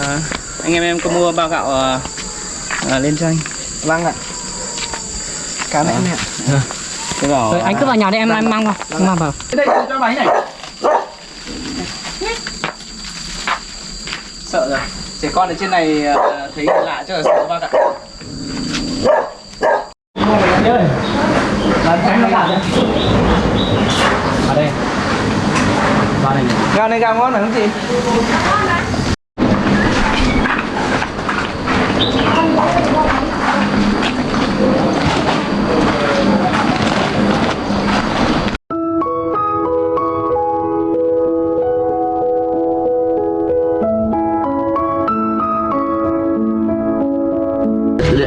à, anh em em có mua bao gạo à, à, lên cho anh? Vâng ạ. Cảm ơn ạ. cái bảo Rồi anh cứ vào nhà đi em em mang vào. Em mang vào. đây cho bánh này. Sợ rồi. Trẻ con ở trên này à, thấy lạ chắc là sợ bác ạ. Ơi làm tránh nó làm đấy. Ở đây. Vào đây Gạo này gạo ngon phải không chị?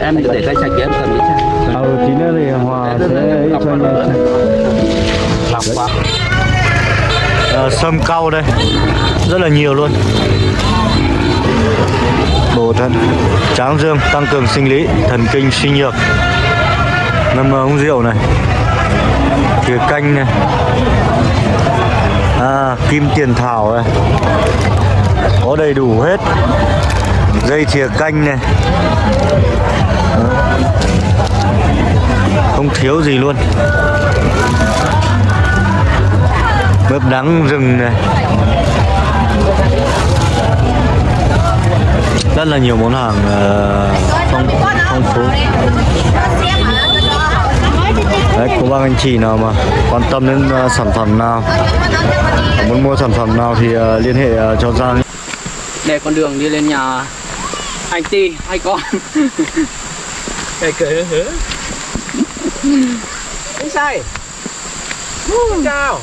Em để tay sạch em cầm đi cha Ừ, tí nữa thì Hòa sẽ cho anh lọc quá Ờ, sâm cau đây. Rất là nhiều luôn. Bổ thận tráng dương tăng cường sinh lý thần kinh suy nhược. Ngâm uống rượu này. Thìa canh này. À, kim tiền thảo này. Có đầy đủ hết. Dây thìa canh này không thiếu gì luôn. Mướp đắng rừng này. Rất là nhiều món hàng ờ, phong phong phú. Đấy có bác anh chị nào mà quan tâm đến ờ, sản phẩm nào muốn mua sản phẩm nào thì ờ, liên hệ cho Giang. Để con đường đi lên nhà anh Ti hai con. cái cười hứa anh sai Xin chào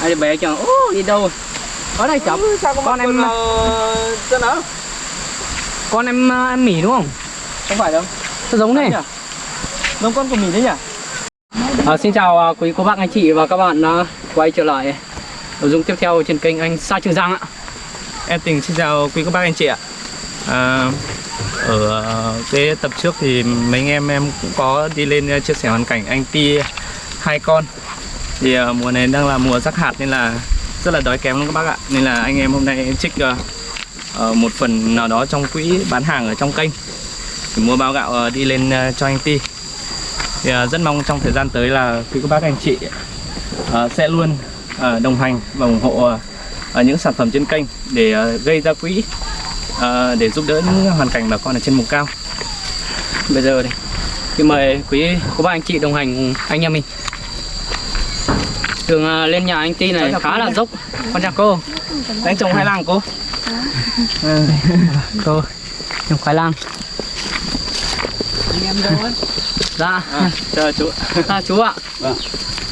Hai đứa bé chẳng ô đi đâu? Ở đây chọc. sao có Con con em- em chân đó Con em à, em mỉ đúng không? không phải đâu Nó giống này. giống con của mình đấy nhỉ À, xin chào à, quý cô bác anh chị và các bạn quay trở lại nội dung tiếp theo trên kênh anh Sa Trường Giang ạ. Em Tình xin chào quý các bác anh chị ạ à, ở ờ, cái tập trước thì mấy anh em em cũng có đi lên ờ, chia sẻ hoàn cảnh anh Ti hai con. Thì ờ, mùa này đang là mùa rắc hạt nên là rất là đói kém luôn các bác ạ. Nên là anh em hôm nay trích ờ, một phần nào đó trong quỹ bán hàng ở trong kênh. Để mua bao gạo đi lên cho anh Ti. Thì rất mong trong thời gian tới là quý các bác anh chị sẽ luôn đồng hành và ủng hộ những sản phẩm trên kênh để gây ra quỹ ờ, để giúp đỡ những hoàn cảnh bà con ở trên vùng cao. Bây giờ thì xin mời quý cô bác anh chị đồng hành cùng anh em mình. Đường à, lên nhà anh Ti này khá là dốc. Con chào cô. Đánh trồng hai làng cô. Cô trồng khoai lang. Anh em đâu ấy? Dạ. À, chờ chú. À, chú ạ.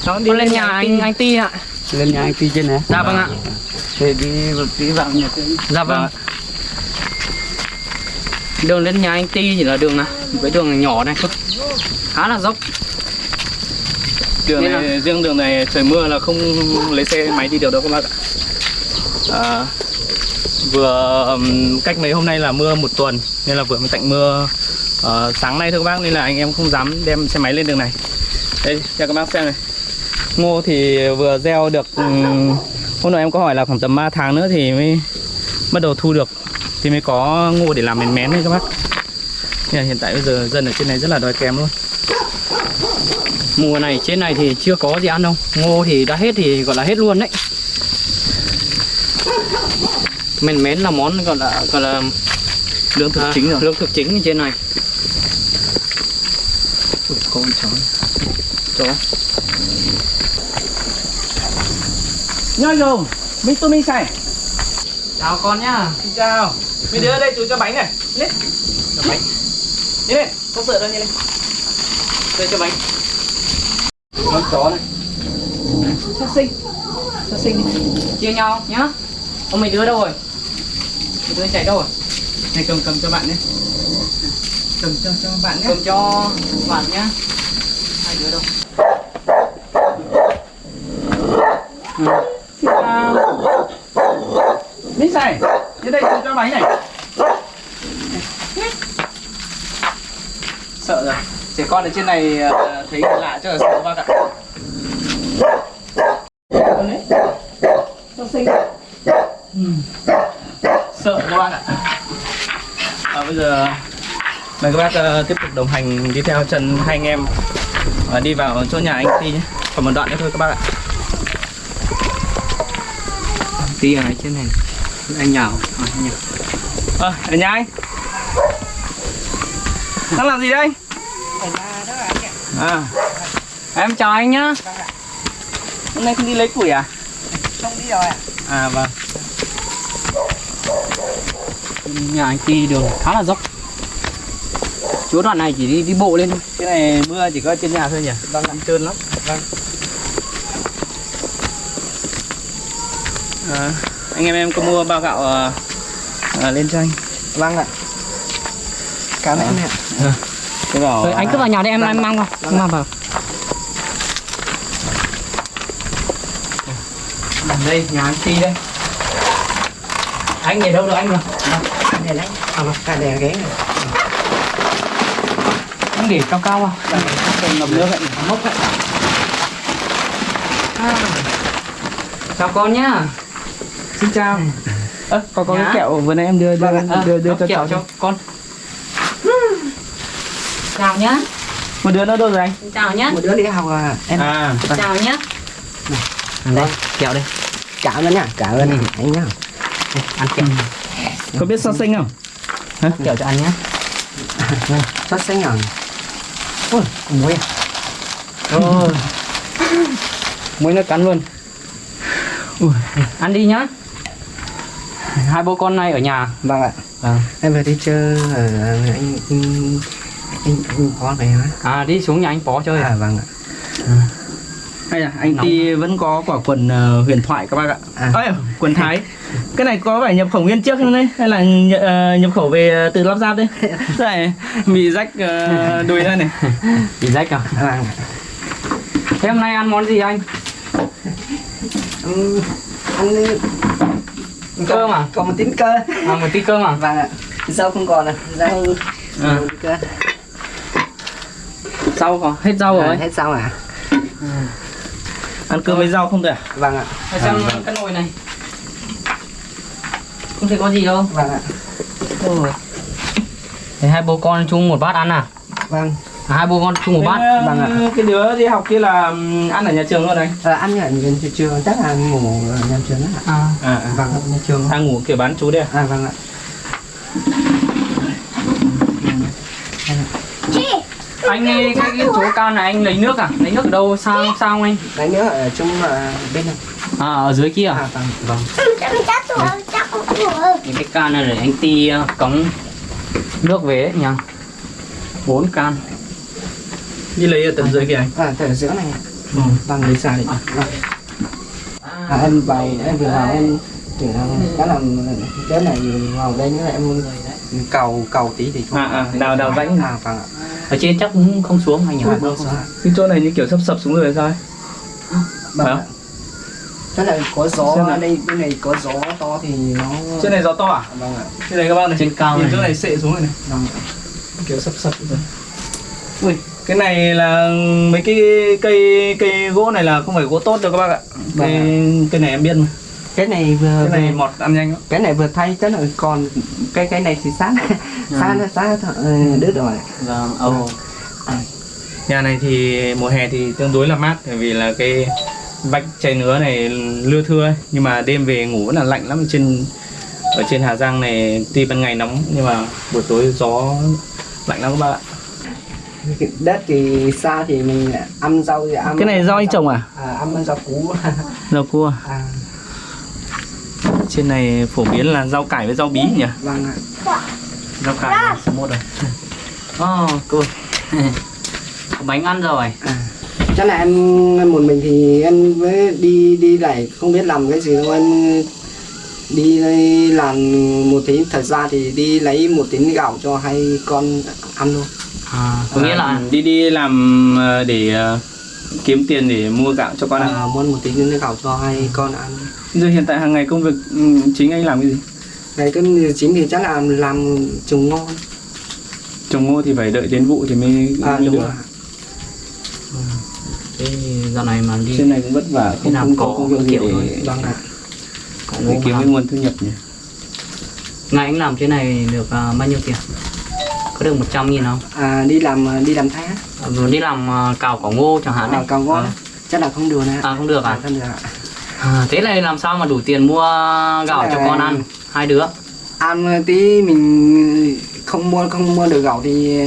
Cháu Con lên nhà anh anh Ti ạ. Lên nhà anh Ti trên này. Dạ vâng ạ. Thì đi một tí vào nhà trên. Dạ vâng. Đường lên nhà anh Ti chỉ là đường này, cái đường nhỏ này thôi. Khá là dốc. Đường Nên này, riêng đường này trời mưa là không lấy xe máy đi được đâu các bác ạ. À, vừa cách mấy hôm nay là mưa một tuần nên là vừa mới tạnh mưa ờ, sáng nay thôi các bác nên là anh em không dám đem xe máy lên đường này. Đây cho các bác xem này. Ngô thì vừa gieo được hôm nọ em có hỏi là khoảng tầm 3 tháng nữa thì mới bắt đầu thu được thì mới có ngô để làm mén mén đấy các bác. Là hiện tại bây giờ dân ở trên này rất là đói kém luôn. Mùa này trên này thì chưa có gì ăn đâu. Ngô thì đã hết thì gọi là hết luôn đấy. Mén mén là món gọi là gọi là Lương thực à, chính rồi. lương thực chính ở trên này. Ui, có con chó Chó. Nhoi rồng, mình tôi mình xài Chào con nhá. Xin chào Mình đưa đây chú cho bánh này Lên Cho bánh Đi lên, không sợ đâu đi lên Đây cho bánh Con chó này. Sát sinh. Sát sinh đi. Chia nhau nhá. Ông mày đưa đâu rồi? Mày đưa chạy đâu rồi? Này cầm cầm cho bạn nhé Cầm cho cho bạn nhé Cầm cho bạn nhá. Hai đứa đâu? Xin chào Mình xài Đến đây chú cho bánh này Sợ rồi Trẻ con ở trên này ờ, thấy lạ chắc là sợ các bác ạ Ừ. Sợ các bác ạ À, bây giờ mời các bác ờ, tiếp tục đồng hành đi theo chân hai anh em ờ, đi vào chỗ nhà anh Ti nhé. Còn một đoạn nữa thôi các bác ạ. tí ở trên này anh nhào à, anh nhào Ờ, ở nhà anh. Đang làm gì đây? À, Em chào anh nhá. hôm nay không đi lấy củi à? không đi rồi ạ À vâng. Nhà anh đi đường khá là dốc. Chỗ đoạn này chỉ đi đi bộ lên thôi. Cái này mưa chỉ có trên nhà thôi nhỉ? Vâng, ăn trơn lắm. Vâng. À, anh em em có mua bao gạo ờ, ờ, lên cho anh. vâng ạ cảm ơn ạ Cái bảo Rồi, anh cứ vào nhà đi em em mang vào. Em mang vào. Đây, nhà anh Ti đây. Anh để đâu được anh rồi? để lấy à mà cả đèn ghế này Anh để cao cao vào. Không ngập nước vậy. Mốc vậy. À. Chào con nhá. Xin chào. Ơ, có có Dạ. cái kẹo vừa nãy em đưa đưa À, đưa, đưa đốc cho kẹo cháu. cho con. Chào nhá. Một đứa nữa đâu rồi anh? Chào nhá. một đứa đi học à em À, Chào nhá. đây kẹo đây cảm ơn nhá cảm ơn anh nhá ăn kẹo có biết so sinh không? Kẹo cho ăn nhá. sốt xanh nhở ui muối à Ôi. Muối nó cắn luôn. Ăn đi nhá. Hai bố con này ở nhà. vâng ạ Vâng. em vừa đi chơi ở anh anh anh, có này hả À đi xuống nhà anh Pó chơi. à vâng ạ Hay là anh Nóng. Ti vẫn có quả quần ờ, huyền thoại các bác ạ. À. Ơi, quần Thái. Cái này có phải nhập khẩu nguyên chiếc không đấy? Hay là nh- ờ, nhập khẩu về ờ, từ lắp ráp đấy? Thế này, bị rách ờ, đùi đây này. Bị rách à? vâng ạ Thế hôm nay ăn món gì anh? Ừm, ăn Cơm à? còn một tí cơ À một tí cơm à? vâng ạ rau không còn à rau À. cơ Rau có hết rau à, rồi. hết rau à Ăn cơm với rau không được à? vâng ạ Để xem cái nồi này. Không thấy có gì đâu. vâng ạ Ôi. Thế hai bố con chung một bát ăn à? vâng à hai bố con chung một bát. Thế, Vâng ạ. Cái đứa đi học kia là ăn ở nhà trường luôn anh? à, ăn ở nhà trường chắc là ngủ ở nhà trường á ạ À. À, à. vâng nhà trường Đang ngủ kiểu bán chú đây à? à vâng ạ Anh ơi, cái, cái chỗ can này anh lấy nước à? Lấy nước ở đâu? Sao sao không anh? đấy nữa ở trong à, bên này À ở dưới kia à? à vâng vâng Những cái can này để anh ti uh, cống nước về ấy nha. Bốn can. Đi lấy ở tận dưới kìa anh. à từ giữa này. Ừ. vâng lấy xa đi vâng. à, em bày em vừa vào em tưởng là cái làm cái này vào đây nữa em cầu cầu tí thì không À, à, đào- đào rãnh. à vâng ạ Ở trên chắc cũng không xuống anh nhỉ? Vâng. Cái chỗ này như kiểu sắp sập xuống rồi sao ấy? Vâng Phải ạ. Thế là có gió nào. đây bên này có gió to thì nó Trên này gió to à? vâng ạ Trên này các bác này. Trên cao Nhìn này. chỗ này sệ xuống rồi này. vâng ạ. kiểu sập sập rồi ui cái này là mấy cái cây cây gỗ này là không phải gỗ tốt đâu các bác ạ Vâng cái, cái này em biết mà cái này vừa cái này vừa- mọt ăn nhanh cái này vừa thay chắc là còn cái cái này thì sát sát sát ờ, đứt rồi. Vâng, ồ. nhà này thì mùa hè thì tương đối là mát bởi vì là cái vách chai nứa này lưa thưa ấy. nhưng mà đêm về ngủ vẫn là lạnh lắm. Ở trên ở trên Hà Giang này tuy ban ngày nóng nhưng mà buổi tối gió lạnh lắm các bạn ạ. Cái đất thì xa thì mình ăn rau thì ăn cái này rau anh trồng à? À, ăn rau củ. Rau cua à, trên này phổ biến là rau cải với rau bí nhỉ vâng ạ rau cải là số một rồi Ồ, cô. Có bánh ăn rồi. à. chắc là em một mình thì em mới đi đi lại không biết làm cái gì đâu em đi làm một tí thật ra thì đi lấy một tí gạo cho hai con ăn luôn À, có nghĩa là À, đi đi làm ờ, để ờ, kiếm tiền để mua gạo cho con ăn. à, muốn một tí gạo cho hai con ăn Giờ hiện tại hàng ngày công việc ừ, chính anh làm cái gì? này cái chính thì chắc là làm trồng ngon Trồng ngô thì phải đợi đến vụ thì mới à mới đúng được. rồi cái dạo này mà đi Trên này cũng vất vả, không, làm không có công việc gì kiểu để, vâng ạ để kiếm ngô cái nguồn thu nhập nhỉ. ngày anh làm trên này được à, bao nhiêu tiền có được 100 nghìn không à, đi làm đi làm tháng Rồi đi làm à, cào cỏ ngô chẳng hạn à, này còn có à. chắc là không được nè à không được à? không được ạ. à thế này làm sao mà đủ tiền mua gạo cho con ăn? Hai đứa. Ăn tí mình không mua không mua được gạo thì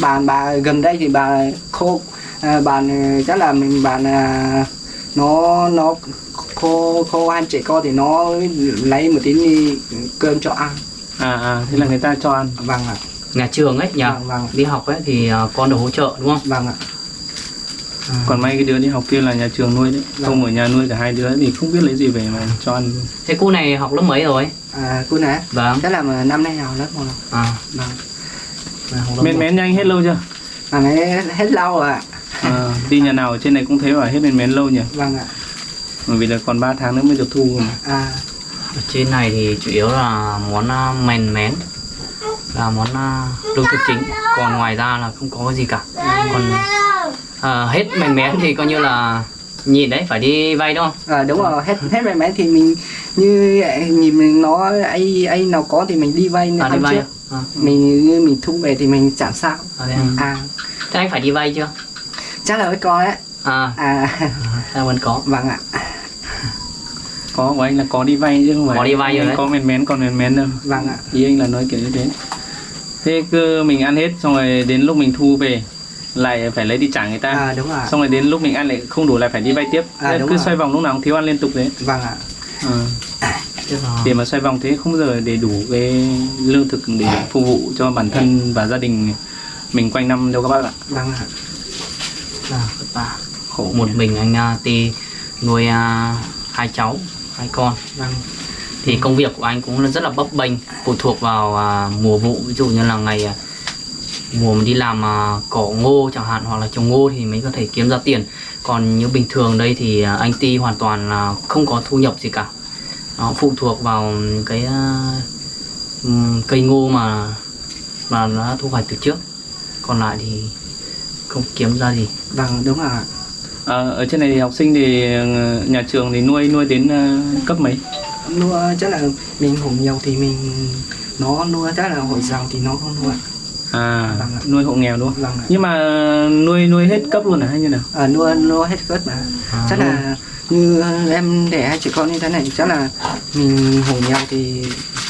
bà bà gần đây thì bà khô. À, bà chắc là mình bà à, nó nó khô khô ăn trẻ con thì nó lấy một tí cơm cho ăn. À à thế là người ta cho ăn. Vâng ạ. Nhà trường ấy nhờ vâng vâng đi học ấy thì à, con được hỗ trợ đúng không? Vâng ạ còn may cái đứa đi học kia là nhà trường nuôi đấy Vâng. không ở nhà nuôi cả hai đứa thì không biết lấy gì về mà cho ăn. Thế cô này học lớp mấy rồi? À cô nè vâng. Chắc là mà năm nay nào lớp một rồi. à. Vâng. Học mến mén nhanh hết lâu chưa? Mà mấy hết lâu rồi ạ. À, đi nhà nào ở trên này cũng thế mà hết mến mén lâu nhỉ? Vâng ạ. Bởi vì là còn 3 tháng nữa mới được thu mà. à. Ở trên này thì chủ yếu là món à, mèn mén là món à, lương thực chính. Còn ngoài ra là không có gì cả. Còn à, hết mèn mén thì coi như là nhìn đấy phải đi vay đúng không? À, đúng rồi hết hết mấy mấy thì mình như vậy, nhìn mình nó ai ai nào có thì mình đi vay à, đi vay trước. à? À, mình như mình thu về thì mình trả sao à, thế à? à. Thế anh phải đi vay chưa? Chắc là với con ấy à. À. À vẫn có. Vâng ạ. Có của anh là có đi vay chứ không phải Có đi vay rồi đấy. có mén mén còn mén mén đâu. Vâng ạ. Ý anh là nói kiểu như thế. Thế cứ mình ăn hết xong rồi đến lúc mình thu về lại phải lấy đi trả người ta. À đúng rồi xong rồi đến lúc mình ăn lại không đủ lại phải đi vay tiếp. À, đúng cứ rồi. xoay vòng lúc nào cũng thiếu ăn liên tục đấy. Vâng ạ. Ờ. Là để mà xoay vòng thế không bao giờ để đủ cái lương thực để phục vụ cho bản thân và gia đình mình quanh năm đâu các bác ạ. Vâng ạ. Là vất vả khổ một mình anh à, ti nuôi à, hai cháu hai con. Vâng. Thì công việc của anh cũng là rất là bấp bênh phụ thuộc vào à, mùa vụ. Ví dụ như là ngày à, mùa mình đi làm à, cỏ ngô chẳng hạn hoặc là trồng ngô thì mới có thể kiếm ra tiền. Còn như bình thường đây thì à, anh ti hoàn toàn là không có thu nhập gì cả. Nó phụ thuộc vào cái ừm, cây ngô mà mà nó thu hoạch từ trước. Còn lại thì không kiếm ra gì. Vâng đúng ạ. À, ở trên này thì học sinh thì ờ, nhà trường thì nuôi nuôi đến ờ, cấp mấy? Nuôi chắc là mình hộ nhiều thì mình nó nuôi chắc là hội giàu thì nó không nuôi à. Nuôi hộ nghèo đúng không? Vâng nhưng mà nuôi nuôi hết cấp luôn à hay như nào? À, nuôi nuôi hết cất mà À, chắc là như em để hai chị con như thế này chắc là mình hộ nhau thì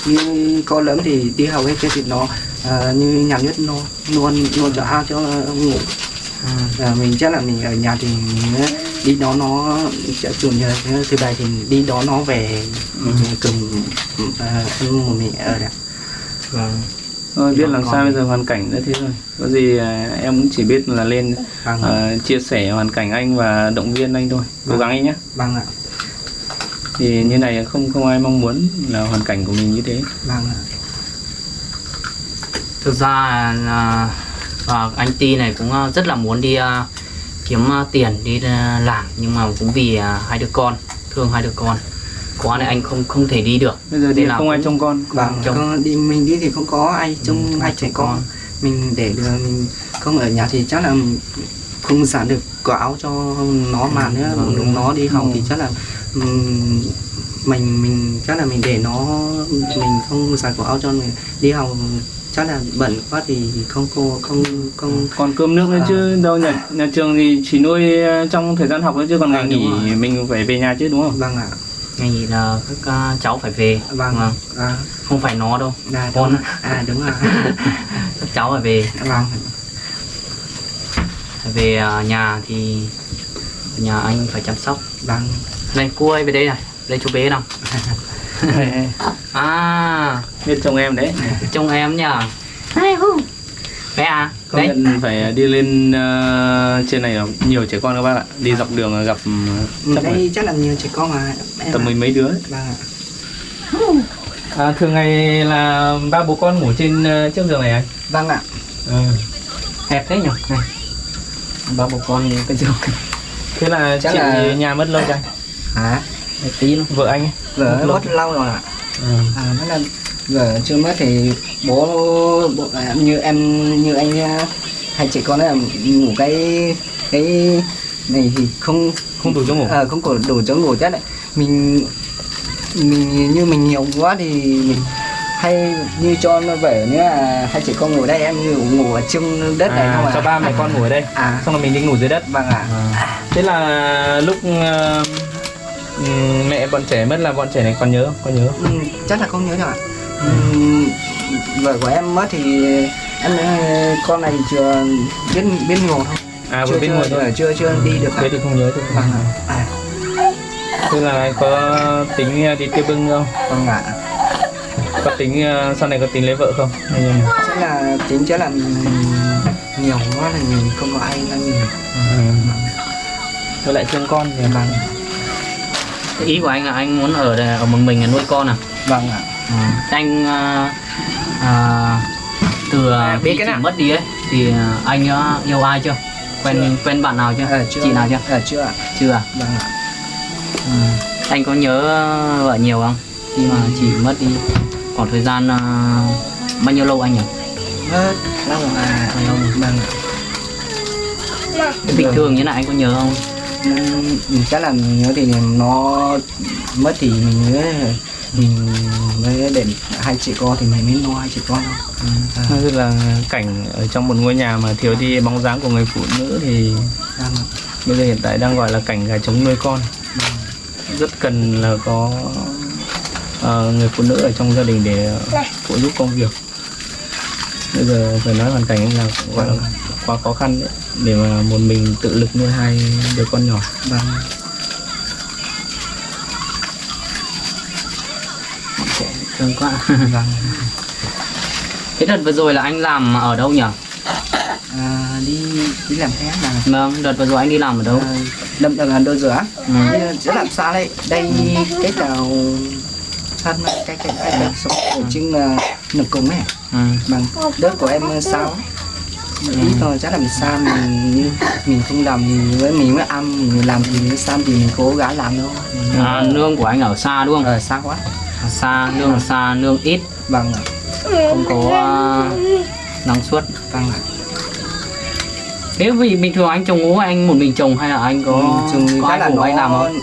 như con lớn thì đi học hết thì nó à, như nhà nước nó luôn luôn cho ao cho ngủ. À, à, mình chắc là mình ở nhà thì mình đi đó nó sẽ chủ nhật thứ bảy thì đi đó nó về Ừ. cùng à, một mình ở đây vâng. Thôi, biết làm sao bây giờ hoàn cảnh đã thế rồi. Có gì à, em cũng chỉ biết là lên vâng à, chia sẻ hoàn cảnh anh và động viên anh thôi. Cố Vâng. gắng anh nhé. Vâng ạ. Thì như này không không ai mong muốn là hoàn cảnh của mình như thế. Vâng ạ. Thực ra là à, anh Ti này cũng à, rất là muốn đi à, kiếm tiền đi làm. Nhưng mà cũng vì à, hai đứa con thương hai đứa con quá này anh không không thể đi được. Bây giờ là không ai trông con. vâng chồng. con đi mình đi thì không có ai trông không ai trẻ trông con. con. mình để được mình không ở nhà thì chắc là không sản được quả áo cho nó mà nữa. Vâng, đúng nó đi học Ừ. thì chắc là ừm, mình mình chắc là mình để nó mình không sản quả áo cho mình đi học. Chắc là bận quá thì không cô không không. Còn cơm nước nữa À. chứ đâu nhà nhà trường thì chỉ nuôi ờ, trong thời gian học nữa chứ còn À, ngày đúng nghỉ mình phải về nhà chứ đúng không? Vâng ạ ngày nghỉ là các à, cháu phải về vâng. Vâng. à, không phải nó đâu à, Con. đúng, à đúng rồi các cháu phải về. Vâng. Về à, nhà thì nhà anh phải chăm sóc. Vâng. Đây cô ơi về đây này. Đây chú bé nào. À. Biết chồng em đấy. Trông em nhờ bé à công đấy nhận phải đi lên ờ, trên này là nhiều trẻ con các bác ạ. Đi dọc đường gặp Ừ, chắc là đây chắc là nhiều trẻ con mà. Em tầm mười mấy đứa ấy. vâng ạ. À, thường ngày là ba bố con ngủ trên ờ, chiếc giường này anh? Vâng ạ. Hẹp thế nhỉ? Này. Ba bố con cái giường. Thế là Chắc chị là- nhà mất lâu chưa anh? Hả? Một tí nữa vợ anh ấy. Vợ Mất lâu. rồi ạ. Ừ. à thế là vợ chưa mất thì bố, bố à, như em như anh à, hai chị con là ngủ cái cái này thì không không đủ chỗ ngủ. Ờ, không có đủ chỗ ngủ chắc là mình mình như mình nhiều quá thì mình hay như cho nó về. Nữa là hai chị con ngủ đây em ngủ ngủ ở trong đất này không à, à cho ba mẹ con ngủ ở đây. À. Xong rồi mình đi ngủ dưới đất. Vâng ạ. Thế là lúc ừm, mẹ bọn trẻ mất là bọn trẻ này còn nhớ không? có nhớ không? Ừ, chắc là không nhớ đâu ạ vợ của em mất thì em ờ, con này chưa biết biết ngủ thôi. À vừa biết ngồi thôi. chưa chưa đi được thế thì không nhớ thôi vâng à, thế là có tính ờ, đi tiêu bưng không? Vâng ạ. Có tính ờ, sau này có tính lấy vợ không? Chắc là tính chắc là mình nhiều quá là mình không có ai là mình Ừ. với lại thương con thì vâng. Thế ý của anh là anh muốn ở đây- ở một mình là nuôi con à? Vâng ạ anh à, à, từ À, à, biết cái nào? mất đi ấy thì à, anh yêu ai chưa? Quen quen bạn nào chưa? Ờ chưa chị nào chưa? Ờ chưa ạ. Chưa à? Vâng ạ. Ừ. anh có nhớ vợ nhiều không? Khi mà chị mất đi khoảng thời gian à, bao nhiêu lâu anh nhỉ? Mất lâu à lâu? Vâng ạ. Bình thường như này anh có nhớ không? Chắc là nhớ thì nó mất thì mình nhớ mình mới để hai chị con thì mình mới nuôi hai chị con thôi. À, Nói là cảnh ở trong một ngôi nhà mà thiếu đi bóng dáng của người phụ nữ thì vâng. ạ. bây giờ hiện tại đang gọi là cảnh gà trống nuôi con. Rất cần là có ờ, người phụ nữ ở trong gia đình để phụ giúp công việc. Bây giờ phải nói hoàn cảnh anh là gọi là quá khó khăn đấy để mà một mình tự lực nuôi hai đứa con nhỏ. Vâng thương quá. Vâng thế đợt vừa rồi là anh làm ở đâu nhỉ? À, đi đi làm thế mà. Vâng đợt vừa rồi anh đi làm ở đâu? À, đâm là đôi rửa Ừ. ừ. sẽ làm sao đây đây cái nào thân cái cái cái cái sống ở trên là nực cùng ấy. Ừ. bằng đất của em sao ít thôi chắc là mình xa mình như mình không làm thì với mình mới ăn mình làm thì mới xa thì mình cố gắng làm thôi. À, nương của anh ở xa đúng không? Ờ xa quá. Ở xa nương ở xa nương ít. Vâng ạ. Không có uh, năng suất. Vâng ạ. Thế vì bình thường anh trồng ngô anh một mình trồng hay là anh có Ừ, chung có ai là nó anh làm không?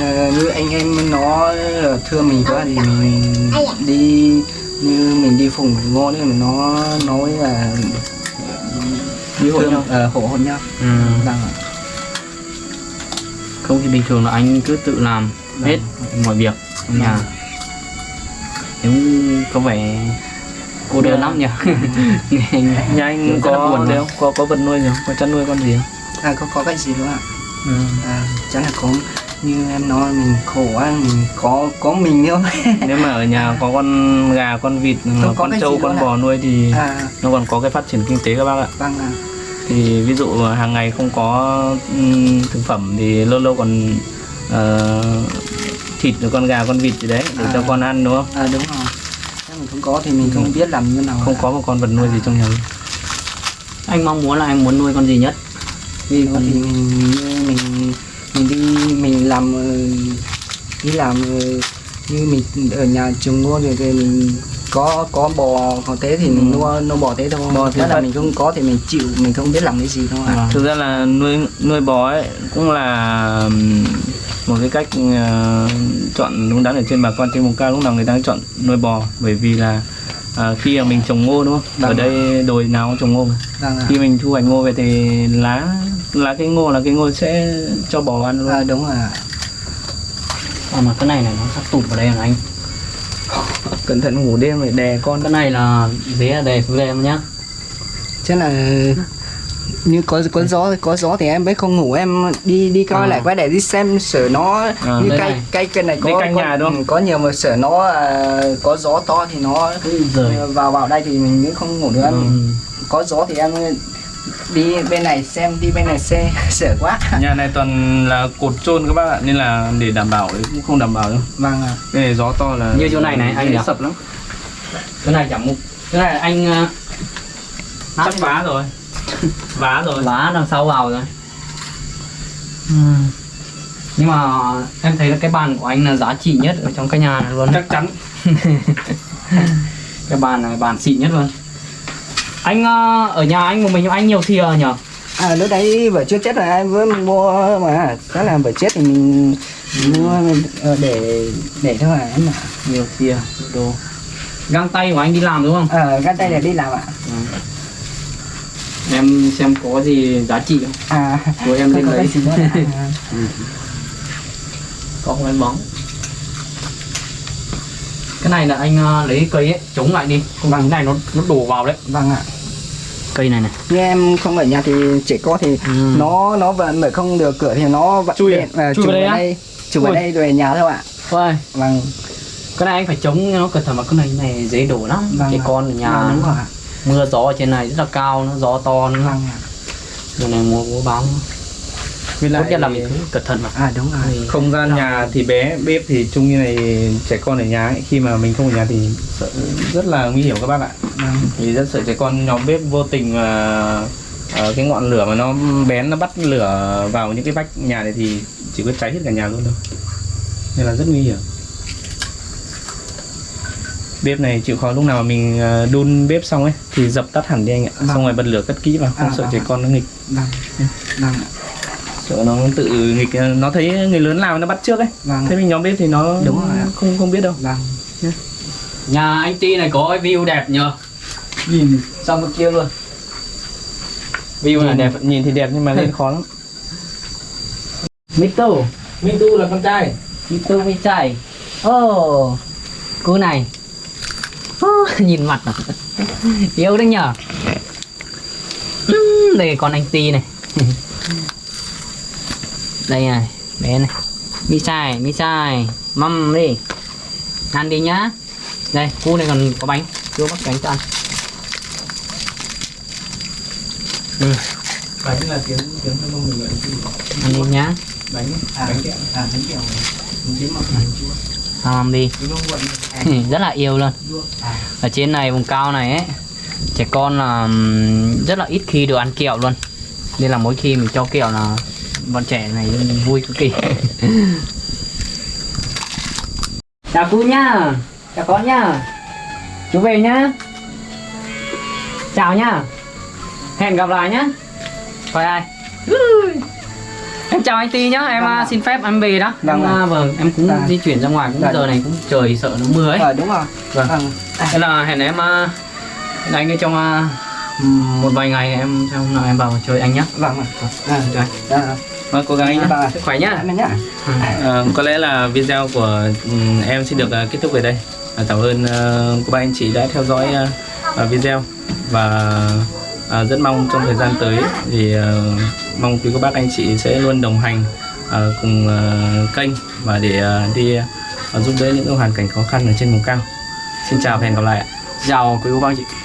ờ, như anh em nó là thưa mình quá thì mình đi như mình đi phùng ngô nên nó nói là Ví dụ thương nhau. ờ, hộ hôn nhau. Ừ. vâng ạ. Không thì bình thường là anh cứ tự làm Vâng. hết mọi việc trong nhà cũng có vẻ cô đơn lắm nhỉ? Nhà anh có buồn đấy không có có vật nuôi gì không có chăn nuôi con gì không? À có có cái gì nữa ạ. Ừ. à, chắc là có như em nói mình khổ quá mình có có mình thôi. Nếu mà ở nhà có con gà con vịt có con trâu con nữa bò nuôi thì à. nó còn có cái phát triển kinh tế các bác ạ. Vâng ạ. Thì ví dụ hàng ngày không có ừm, thực phẩm thì lâu lâu còn ờ, thịt rồi con gà con vịt gì đấy để cho À. con ăn đúng không? À, đúng rồi. Nếu mình không có thì mình không biết làm như nào. Không có một con vật nuôi gì trong nhà anh mong muốn là anh muốn nuôi con gì nhất? Vì có thì mình như mình mình đi mình làm ờ, đi làm ờ, như mình ở nhà trồng ngô rồi thì mình có có bò có thế thì mình nuôi nuôi bò thế thôi. Bò thì Nếu là mình không có thì mình chịu mình không biết làm cái gì thôi. Vâng. thực ra là nuôi nuôi bò ấy cũng là một cái cách ờ, chọn đúng đắn ở trên bà con trên vùng cao lúc nào người ta chọn nuôi bò bởi vì là à, khi mà mình trồng ngô đúng không? Ở Vâng. đây đồi nào cũng trồng ngô mà. vâng ạ khi mình thu hoạch ngô về thì lá lá cái ngô là cái ngô sẽ cho bò ăn luôn. À, đúng rồi ạ. À, mà cái này này nó sắp tụt vào đây rồi anh. Cẩn thận ngủ đêm phải đè con. Cái này là dế đề xuống đây em nhá. Chắc là như có có gió có gió thì em mới không ngủ em đi đi coi À. lại quay để đi xem sở nó À, như cây này. cây cây này có có, nhà đúng không? có nhiều mà sở nó à, có gió to thì nó ờ, vào vào đây thì mình mới không ngủ được Ừ. có gió thì em đi bên này xem đi bên này xe sợ quá nhà này toàn là cột trôn các bác ạ nên là để đảm bảo ấy cũng không đảm bảo đâu vâng ạ cái này gió to là Như chỗ này này, anh sập lắm cái này chẳng một cái này anh uh, chắc vá rồi vá rồi. Vá đằng sau vào rồi. Ừ. nhưng mà em thấy là cái bàn của anh là giá trị nhất ở trong cái nhà này luôn. Chắc chắn. Cái bàn này bàn xịn nhất luôn. Anh ờ, ở nhà anh một mình anh nhiều thìa nhở? À lúc đấy vợ chưa chết rồi em vừa mua mà chắc là vợ chết thì mình mua ờ, để để thôi à em ạ. Nhiều thìa đồ. Găng tay của anh đi làm đúng không? Ờ, găng tay để đi làm ạ. Em xem có gì giá trị không? À, Của em lên có cái lấy. À, có không em bóng. Cái này là anh ờ, lấy cây ấy chống lại đi. Không vâng. cái này nó nó đổ vào đấy. Vâng ạ. cây này này. Như em không ở nhà thì chỉ có thì Ừ. nó nó vẫn mở không được cửa thì nó vẫn Chui à? điện, ờ, Chui vào đây đây, chui vào đây rồi nhà thôi ạ. Ôi, Vâng, cái này anh phải chống nó cẩn thận mà cái này này dễ đổ lắm. Vâng cái con ở nhà. Vâng, đúng rồi ạ. Mưa gió ở trên này rất là cao nó gió to nữa Vâng ạ. rồi này mùa mùa bóng với tốt lại nhất là mình cứ cẩn thận mà À đúng rồi. không gian nhà thì bé bếp thì chung như này trẻ con ở nhà ấy, khi mà mình không ở nhà thì sợ rất là nguy hiểm các bác ạ Vâng. thì rất sợ trẻ con nhóm bếp vô tình mà ờ, cái ngọn lửa mà nó bén nó bắt lửa vào những cái vách nhà này thì chỉ có cháy hết cả nhà luôn đâu nên là rất nguy hiểm bếp này chịu khó lúc nào mà mình ờ, đun bếp xong ấy thì dập tắt hẳn đi anh ạ. Vâng. xong rồi bật lửa cất kỹ vào không À, sợ vâng trẻ con nó nghịch. Vâng. Vâng sợ nó tự nghịch nó thấy người lớn làm nó bắt trước ấy. Vâng. thế mình nhóm bếp thì nó Đúng rồi ạ. không không biết đâu. Vâng. nhà anh Ti này có cái view đẹp nhờ. Nhìn. Sang bên kia luôn. View này nhìn. đẹp. Đẹp nhìn thì đẹp nhưng mà lên khó lắm. Minh Tu là con trai. Tu Mít Chạy Ồ Cô này Nhìn mặt à? Yêu đấy Ừm, Đây con anh Ti này. Đây này Bé này. Mi Chạy Mi Chạy Mâm đi. Ăn đi nhá. Đây cu này còn có bánh. Chưa bắt bánh cho ăn. Bánh là tiếng tiếng thân mông là Ăn đi nhá. Bánh À, bánh kẹo. À, bánh kẹo. tím mọc Làm đi mông quận rất là yêu luôn. Ở trên này vùng cao này ấy trẻ con là rất là ít khi được ăn kẹo luôn. Nên là mỗi khi mình cho kẹo là bọn trẻ này vui cực kỳ. Chào cô nhá. Chào con nhá. Chú về nhá. Chào nhá. Hẹn gặp lại nhá. Bye ai em chào anh Ti nhá em Vâng à, xin phép em về đó Vâng em, à, vâng em cũng Vâng. di chuyển ra ngoài cũng Vâng. giờ này cũng trời sợ nó mưa ấy Ờ đúng rồi. Vâng. Vâng. Thế là hẹn em uh, anh ấy trong à, một vài ngày em trong hôm nào em vào chơi anh nhé. Vâng ạ. À, Chơi. à, vâng cố gắng anh nhé vâng ạ. Sức khỏe nhá. Em nhá. Ờ, có lẽ là video của ừm, em xin được kết thúc về đây cảm ơn ờ, cô bác anh chị đã theo dõi video và rất mong trong thời gian tới thì mong quý cô bác anh chị sẽ luôn đồng hành à, cùng à, kênh và để à, đi giúp đỡ những hoàn cảnh khó khăn ở trên vùng cao xin chào và hẹn gặp lại ạ Chào quý cô bác chị.